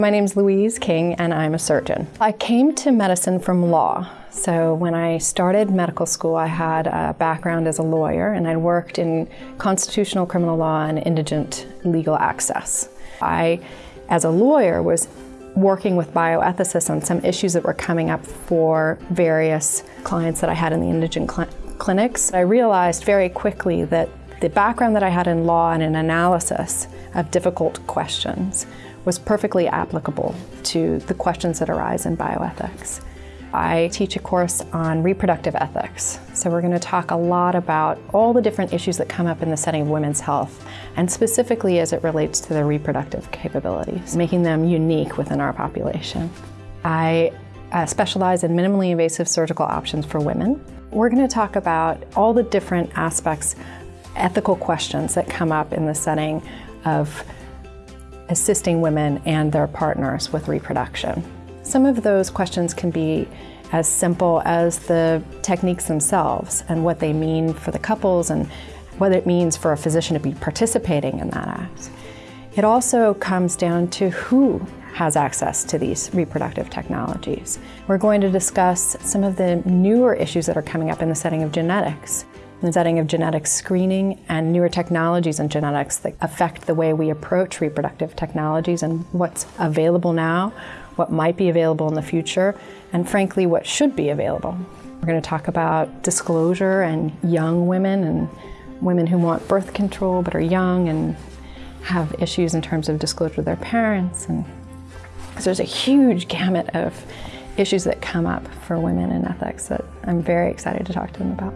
My name is Louise King and I'm a surgeon. I came to medicine from law. So when I started medical school, I had a background as a lawyer and I worked in constitutional criminal law and indigent legal access. I, as a lawyer, was working with bioethicists on some issues that were coming up for various clients that I had in the indigent cl clinics. I realized very quickly that the background that I had in law and in analysis of difficult questions was perfectly applicable to the questions that arise in bioethics. I teach a course on reproductive ethics. So we're going to talk a lot about all the different issues that come up in the setting of women's health, and specifically as it relates to their reproductive capabilities, making them unique within our population. I uh, specialize in minimally invasive surgical options for women. We're going to talk about all the different aspects, ethical questions that come up in the setting of assisting women and their partners with reproduction. Some of those questions can be as simple as the techniques themselves and what they mean for the couples and what it means for a physician to be participating in that act. It also comes down to who has access to these reproductive technologies. We're going to discuss some of the newer issues that are coming up in the setting of genetics the setting of genetic screening and newer technologies in genetics that affect the way we approach reproductive technologies and what's available now, what might be available in the future, and frankly, what should be available. We're going to talk about disclosure and young women and women who want birth control but are young and have issues in terms of disclosure to their parents. And so there's a huge gamut of issues that come up for women in ethics that I'm very excited to talk to them about.